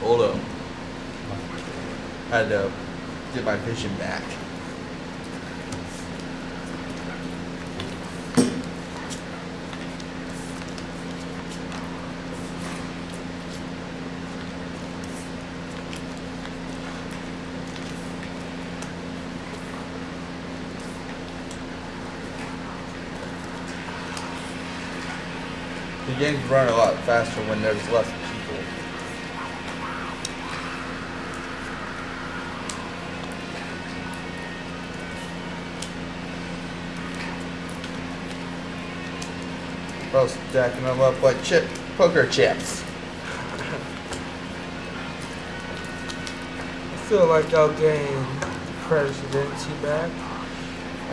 Hold up. I Had to get my vision back. Games run a lot faster when there's less people. I was stacking them up like chip poker chips. I feel like I'll gain presidency back.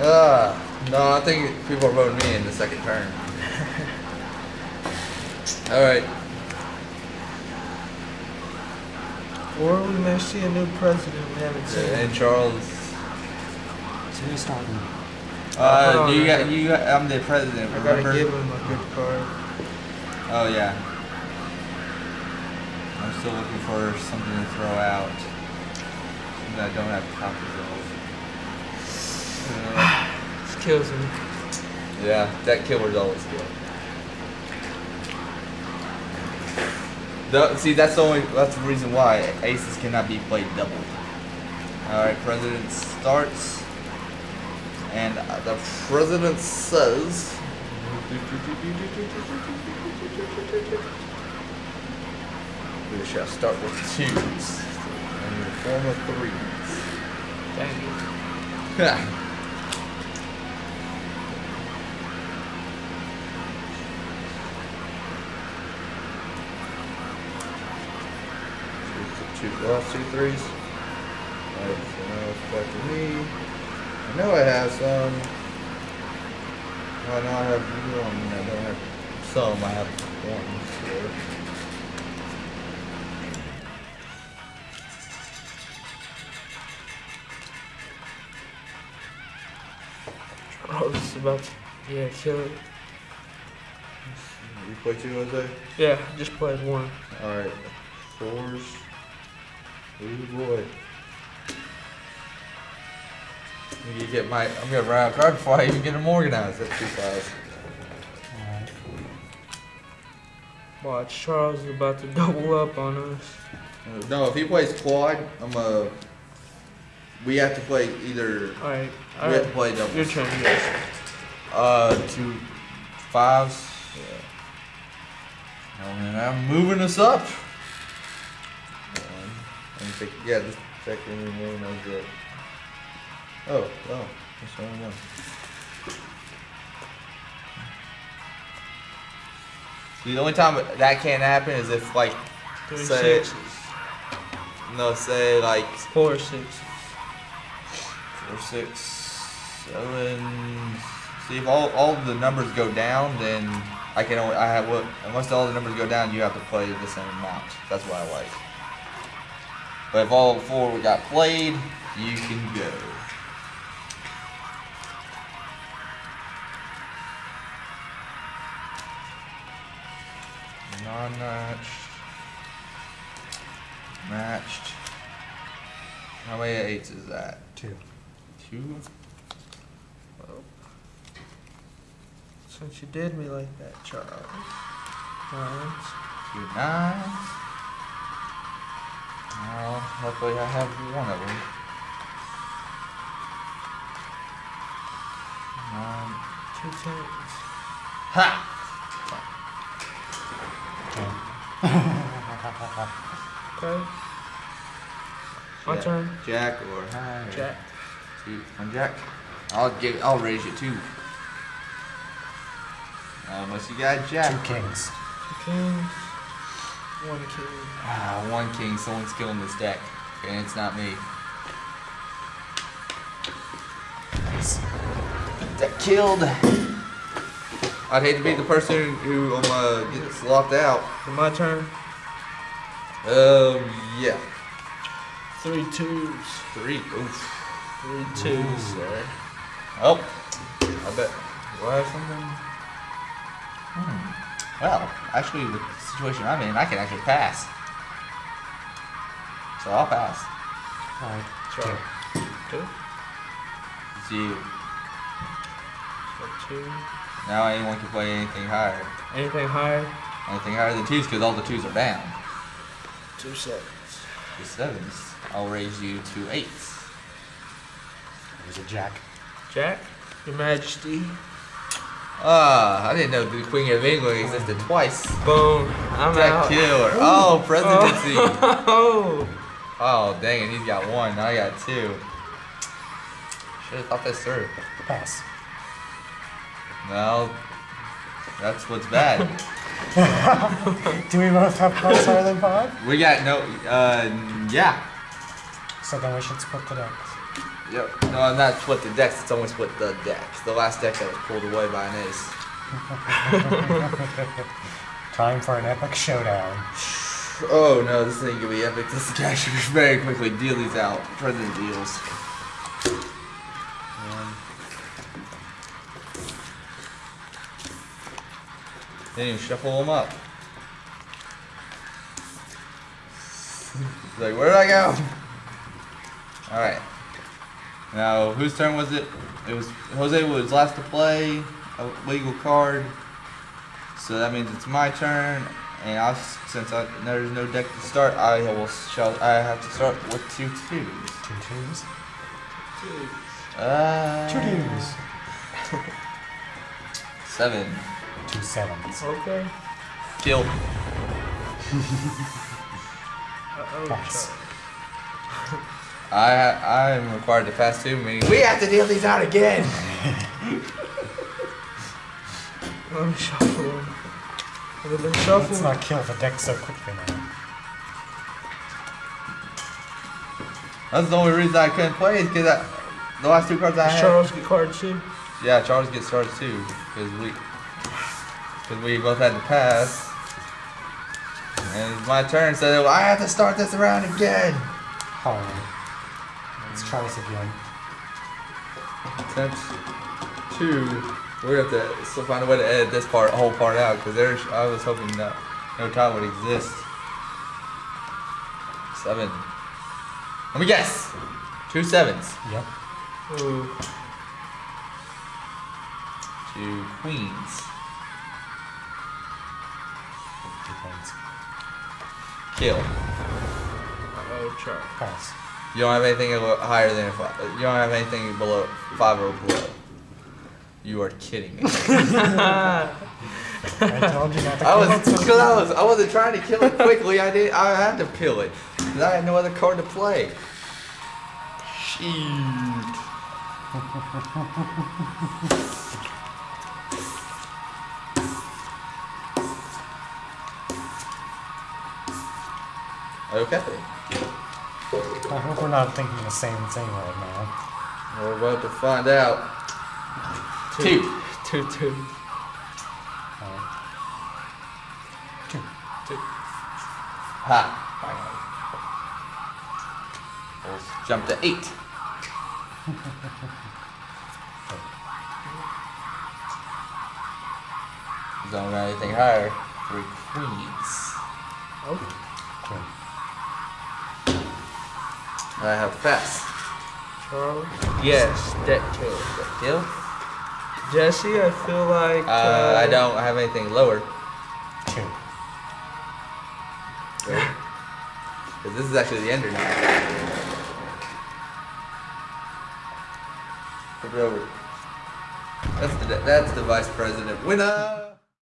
Ah, no, I think people are voting me in the second term. All right. Or we may see a new president we haven't seen. And Charles. So who's starting? Uh, hold you got, you got, I'm the president. I gotta give him a good card. Oh yeah. I'm still looking for something to throw out that I don't have copies of. Uh, This kills him. yeah, that killer's always good. The, see, that's the only. That's the reason why aces cannot be played double. All right, president starts, and the president says. We shall start with twos and the form of threes. Dang Two, lost two threes. Alright, so now it's back to me. I know I have some. Oh, no, I have one. I don't have some. I have one. So. Charles is about to, yeah, kill it. You play two, Jose? Yeah, just played one. Alright. Fours. Ooh boy. I'm gonna get my. I'm gonna run out of card before I even get them organized. That's two fives. Alright. Watch, Charles is about to double up on us. No, if he plays quad, I'm a. We have to play either. Alright, We have to play doubles. Your turn, yes. Uh, two fives. Yeah. Oh man, I'm moving us up. One. Let me take, yeah, this second one was good. Oh, oh, that's the only one. See, the only time that can't happen is if like, Three Say- sixes. no, say like Four sixes. four, six, seven. See, if all all the numbers go down, then I can only I have what unless all the numbers go down, you have to play the same amount. That's what I like. But if all four we got played, you can go. Non-matched. Matched. How many eights is that? Two. Two. Well, since you did me like that, Charles. Nines. Two nines. Well, luckily I have one of them. Nine. Two tens. Ha! Okay. My Jack- turn. Jack or high. or- Jack. I'm Jack. I'll give. I'll raise you two. Um, Unless you got Jack. Two kings. Two kings. One king. Ah, one king. Someone's killing this deck, and it's not me. Nice. That killed. I'd hate to be the person who um, uh, gets locked out. So my turn. Um, yeah. Three twos. Three. Oof. Three twos, sir. Oh, I bet. Do I have something? Hmm. Well, actually, the situation I'm in, I can actually pass. So I'll pass. Alright. Charlie. Two. Two. It's you. So two. Now anyone can play anything higher. Anything higher? Anything higher than twos because all the twos are down. Two sevens. The sevens, I'll raise you to eights. There's a jack. Jack, Your Majesty. Ah, I didn't know the Queen of England existed twice. Boom. I'm Jack out. killer. Oh, presidency. Oh. Oh, dang it, he's got one. Now I got two. Should have thought this through. Pass. No, that's what's bad. Do we both have cards higher than five? we got no, uh, yeah. So then we should split it decks. Yep. No, I'm not split the decks, it's only split the decks. The last deck that was pulled away by an ace. Time for an epic showdown. Oh no, this ain't gonna be epic. This guy should very quickly deal these out. President deals. Then you shuffle them up. like, where did I go? Alright. Now, whose turn was it? It was Jose was last to play a legal card. So that means it's my turn, and I, since I, there's no deck to start, I will shall I have to start with two twos. Two twos. Uh, Two twos. Seven. Two sevens. Okay. Kill. Uh-oh. Pass. I I am required to pass two, meaning we have to deal these out again. I'm shuffling. Would have been Let's not kill the deck so quickly now. That's the only reason I couldn't play is because the last two cards I had. Charles get cards too. Yeah, Charles gets cards too, because we, because we both had to pass. And it's my turn, so I have to start this around again. Alright. Let's try this again. Attempt two. We're gonna have to still find a way to edit this part, whole part out, because there's. I was hoping that no tie would exist. Seven. Let me guess. Two sevens. Yep. Ooh. Two queens. Two queens. Kill. Uh-oh, Charles. Pass. You don't have anything higher than a five. You don't have anything below five or below. You are kidding me. I told you not to I kill was, it. Cause I was, I wasn't trying to kill it quickly. I did. I had to kill it because I had no other card to play. Shoot. Okay. I hope we're not thinking the same thing right now. We're about to find out. Two. Two, two. Alright. Two. Two. Ha. Finally. We'll jump to eight. Don't got anything higher. Three queens. Oh. Queen. I have to pass. Charles. Yes, deck kill. Kill? Jesse, I feel like. Uh, I don't have anything lower. Two. Because this is actually the ender now. Flip it over. That's the that's the vice president winner.